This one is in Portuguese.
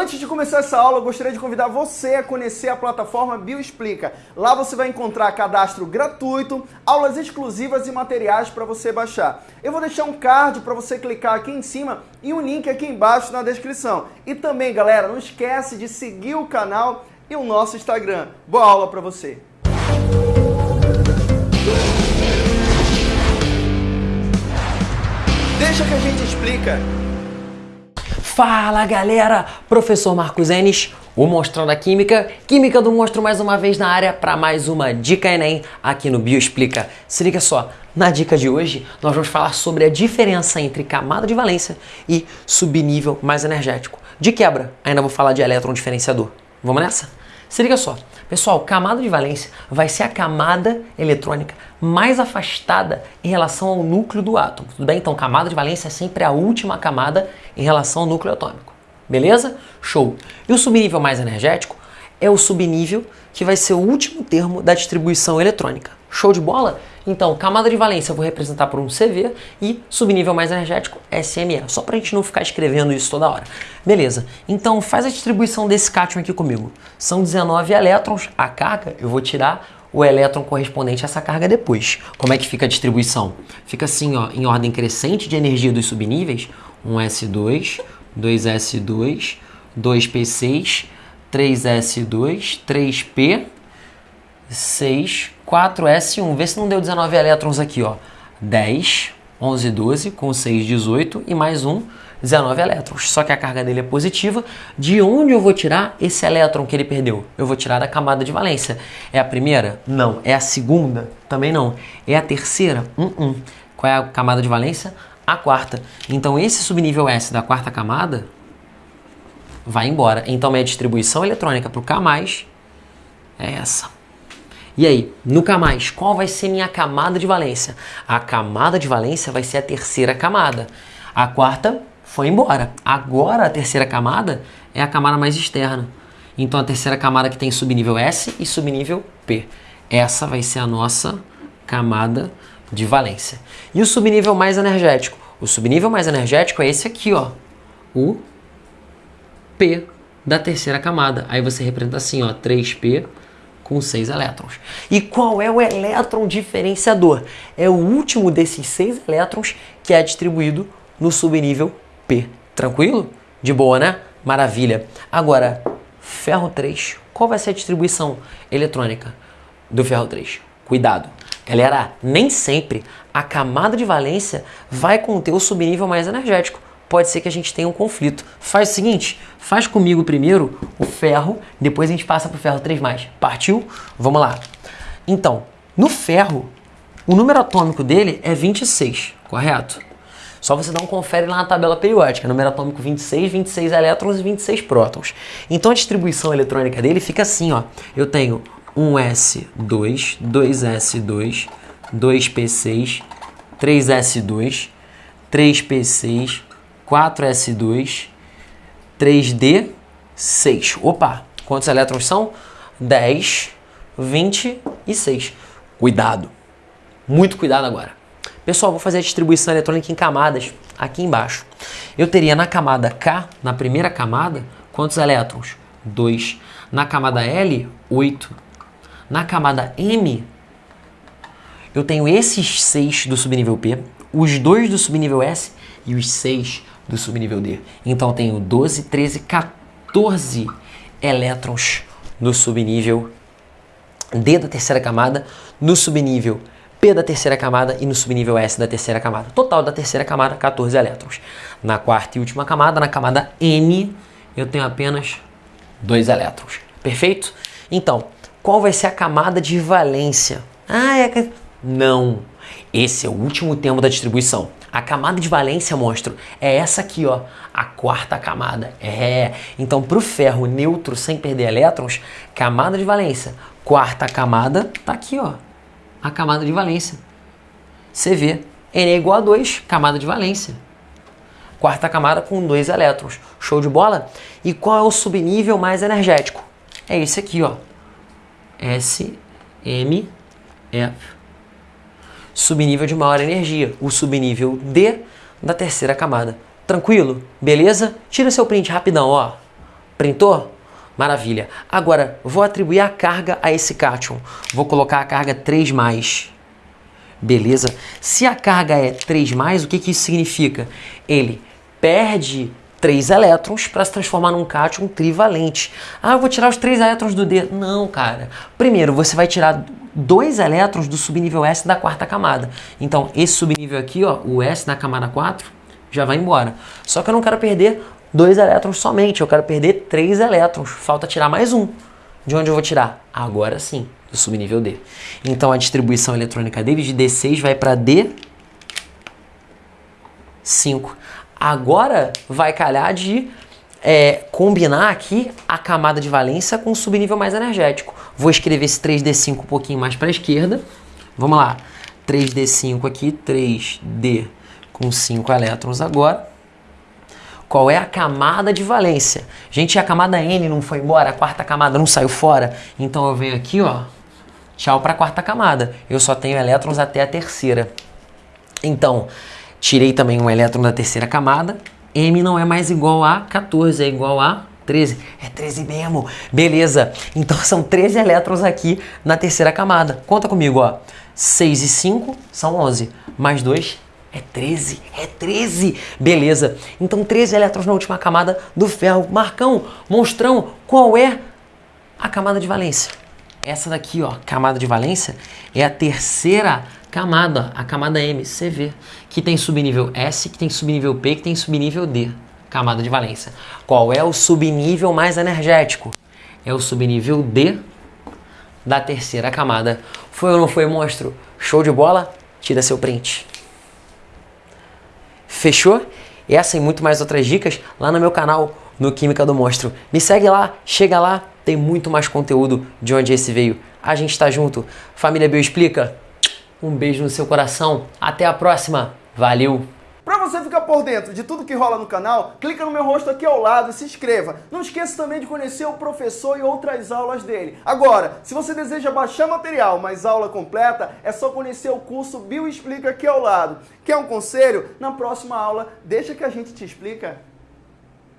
Antes de começar essa aula, eu gostaria de convidar você a conhecer a plataforma Bioexplica. Lá você vai encontrar cadastro gratuito, aulas exclusivas e materiais para você baixar. Eu vou deixar um card para você clicar aqui em cima e um link aqui embaixo na descrição. E também, galera, não esquece de seguir o canal e o nosso Instagram. Boa aula para você! Deixa que a gente explica. Fala galera, professor Marcos Enes, o Monstrão da Química, Química do Monstro mais uma vez na área para mais uma Dica Enem aqui no Bioexplica. Se liga só, na dica de hoje nós vamos falar sobre a diferença entre camada de valência e subnível mais energético. De quebra, ainda vou falar de elétron diferenciador. Vamos nessa? Se liga só, pessoal, camada de valência vai ser a camada eletrônica mais afastada em relação ao núcleo do átomo. Tudo bem? Então, camada de valência é sempre a última camada em relação ao núcleo atômico. Beleza? Show. E o subnível mais energético é o subnível que vai ser o último termo da distribuição eletrônica. Show de bola? Então, camada de valência eu vou representar por um CV e subnível mais energético SME, só para a gente não ficar escrevendo isso toda hora. Beleza, então faz a distribuição desse cátion aqui comigo. São 19 elétrons, a carga eu vou tirar o elétron correspondente a essa carga depois. Como é que fica a distribuição? Fica assim, ó, em ordem crescente de energia dos subníveis, 1s2, 2s2, 2p6, 3s2, 3p, 6, 4s1. Vê se não deu 19 elétrons aqui, ó. 10, 11, 12, com 6, 18 e mais um, 19 elétrons. Só que a carga dele é positiva. De onde eu vou tirar esse elétron que ele perdeu? Eu vou tirar da camada de valência. É a primeira? Não. É a segunda? Também não. É a terceira? Um, um. Qual é a camada de valência? A quarta. Então esse subnível S da quarta camada vai embora. Então minha distribuição eletrônica para o K+, é essa. E aí, no K+, qual vai ser minha camada de valência? A camada de valência vai ser a terceira camada. A quarta foi embora. Agora a terceira camada é a camada mais externa. Então a terceira camada que tem subnível S e subnível P. Essa vai ser a nossa camada de valência. E o subnível mais energético? O subnível mais energético é esse aqui, ó. O P da terceira camada. Aí você representa assim, ó, 3P com 6 elétrons. E qual é o elétron diferenciador? É o último desses 6 elétrons que é distribuído no subnível P. Tranquilo? De boa, né? Maravilha. Agora, ferro 3. Qual vai ser a distribuição eletrônica do ferro 3? Cuidado. Galera, nem sempre a camada de valência vai conter o subnível mais energético pode ser que a gente tenha um conflito. Faz o seguinte, faz comigo primeiro o ferro, depois a gente passa para o ferro 3+. Partiu? Vamos lá. Então, no ferro, o número atômico dele é 26, correto? Só você um confere lá na tabela periódica. Número atômico 26, 26 elétrons e 26 prótons. Então a distribuição eletrônica dele fica assim, ó. Eu tenho 1s2, 2s2, 2p6, 3s2, 3p6, 4S2, 3D, 6. Opa, quantos elétrons são? 10, 20 e 6. Cuidado, muito cuidado agora. Pessoal, vou fazer a distribuição eletrônica em camadas aqui embaixo. Eu teria na camada K, na primeira camada, quantos elétrons? 2. Na camada L, 8. Na camada M, eu tenho esses 6 do subnível P, os 2 do subnível S e os 6 do subnível D. Então tenho 12, 13, 14 elétrons no subnível D da terceira camada, no subnível P da terceira camada e no subnível S da terceira camada. Total da terceira camada, 14 elétrons. Na quarta e última camada, na camada N, eu tenho apenas 2 elétrons. Perfeito? Então, qual vai ser a camada de valência? Ah, é... Não. Esse é o último termo da distribuição. A camada de valência, monstro, é essa aqui, ó, a quarta camada. É. Então, para o ferro neutro sem perder elétrons, camada de valência, quarta camada, tá aqui, ó, a camada de valência. Vê, N é igual a 2, camada de valência. Quarta camada com dois elétrons. Show de bola? E qual é o subnível mais energético? É esse aqui, ó. S, M, F subnível de maior energia, o subnível D da terceira camada. Tranquilo? Beleza? Tira seu print rapidão, ó. Printou? Maravilha. Agora, vou atribuir a carga a esse cátion. Vou colocar a carga 3+. Beleza? Se a carga é 3+, o que, que isso significa? Ele perde 3 elétrons para se transformar num cátion trivalente. Ah, eu vou tirar os 3 elétrons do D. Não, cara. Primeiro, você vai tirar dois elétrons do subnível S da quarta camada. Então, esse subnível aqui, ó, o S na camada 4, já vai embora. Só que eu não quero perder dois elétrons somente, eu quero perder três elétrons. Falta tirar mais um. De onde eu vou tirar? Agora sim, do subnível D. Então a distribuição eletrônica dele de D6 vai para D5. Agora vai calhar de é, combinar aqui a camada de valência com o subnível mais energético. Vou escrever esse 3D5 um pouquinho mais para a esquerda. Vamos lá. 3D5 aqui, 3D com 5 elétrons agora. Qual é a camada de valência? Gente, a camada N não foi embora, a quarta camada não saiu fora. Então eu venho aqui, ó, tchau para a quarta camada. Eu só tenho elétrons até a terceira. Então, tirei também um elétron da terceira camada. M não é mais igual a 14, é igual a 13. É 13 mesmo. Beleza. Então são 13 elétrons aqui na terceira camada. Conta comigo, ó. 6 e 5 são 11. Mais 2 é 13, é 13. Beleza. Então 13 elétrons na última camada do ferro. Marcão, monstrão, qual é a camada de valência? Essa daqui, ó, camada de valência, é a terceira camada, a camada MCV, que tem subnível S, que tem subnível P, que tem subnível D, camada de valência. Qual é o subnível mais energético? É o subnível D da terceira camada. Foi ou não foi, monstro? Show de bola? Tira seu print. Fechou? Essa e muito mais outras dicas lá no meu canal no Química do Monstro. Me segue lá, chega lá, tem muito mais conteúdo de onde esse veio. A gente está junto. Família Bio Explica, um beijo no seu coração. Até a próxima. Valeu! Para você ficar por dentro de tudo que rola no canal, clica no meu rosto aqui ao lado e se inscreva. Não esqueça também de conhecer o professor e outras aulas dele. Agora, se você deseja baixar material, mas aula completa, é só conhecer o curso Bio Explica aqui ao lado. Quer um conselho? Na próxima aula, deixa que a gente te explica.